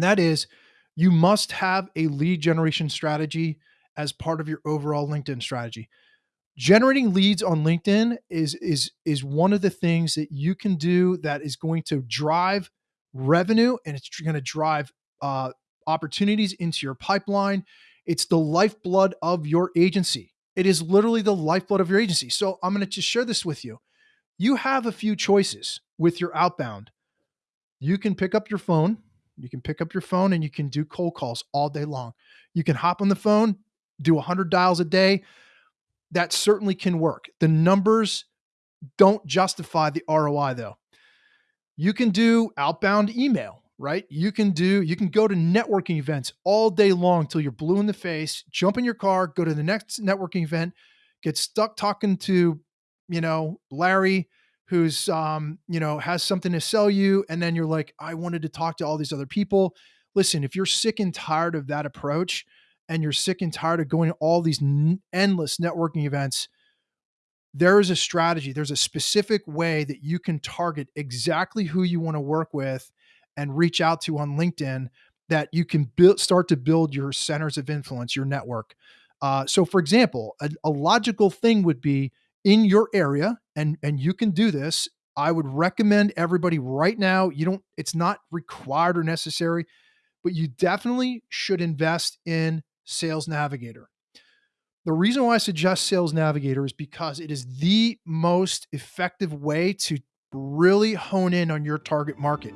And that is you must have a lead generation strategy as part of your overall LinkedIn strategy. Generating leads on LinkedIn is is is one of the things that you can do that is going to drive revenue and it's going to drive uh, opportunities into your pipeline. It's the lifeblood of your agency. It is literally the lifeblood of your agency. So I'm going to just share this with you. You have a few choices with your outbound. You can pick up your phone. You can pick up your phone and you can do cold calls all day long. You can hop on the phone, do 100 dials a day. That certainly can work. The numbers don't justify the ROI though. You can do outbound email, right? You can do, you can go to networking events all day long till you're blue in the face, jump in your car, go to the next networking event, get stuck talking to, you know, Larry, who's, um, you know, has something to sell you. And then you're like, I wanted to talk to all these other people. Listen, if you're sick and tired of that approach, and you're sick and tired of going to all these n- endless networking events, there is a strategy. There's a specific way that you can target exactly who you want to work with and reach out to on LinkedIn that you can build, start to build your centers of influence, your network. Uh, so, for example, a, a logical thing would be in your area, and and you can do this. I would recommend everybody right now. You don't. It's not required or necessary, but you definitely should invest in Sales Navigator. The reason why I suggest Sales Navigator is because it is the most effective way to really hone in on your target market.